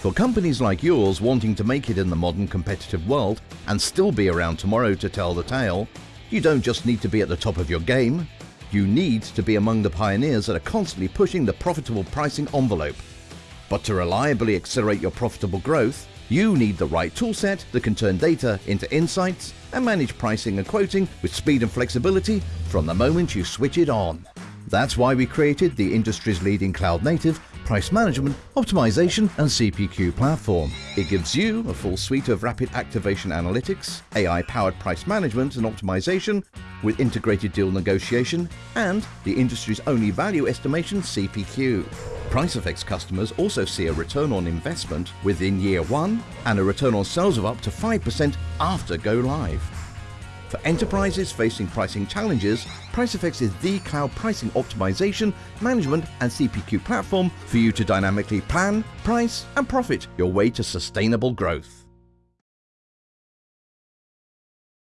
For companies like yours wanting to make it in the modern competitive world and still be around tomorrow to tell the tale, you don't just need to be at the top of your game, you need to be among the pioneers that are constantly pushing the profitable pricing envelope. But to reliably accelerate your profitable growth, you need the right toolset that can turn data into insights and manage pricing and quoting with speed and flexibility from the moment you switch it on. That's why we created the industry's leading cloud-native price management, optimization and CPQ platform. It gives you a full suite of rapid activation analytics, AI-powered price management and optimization with integrated deal negotiation and the industry's only value estimation CPQ. PriceFX customers also see a return on investment within year one and a return on sales of up to 5% after go live. For enterprises facing pricing challenges, PriceFX is the cloud pricing optimization, management and CPQ platform for you to dynamically plan, price and profit your way to sustainable growth.